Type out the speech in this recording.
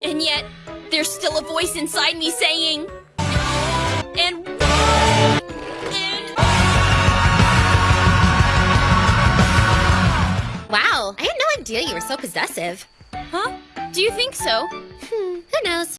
And yet, there's still a voice inside me saying, and and Wow, I had no idea you were so possessive. huh? Do you think so? Hmm, who knows?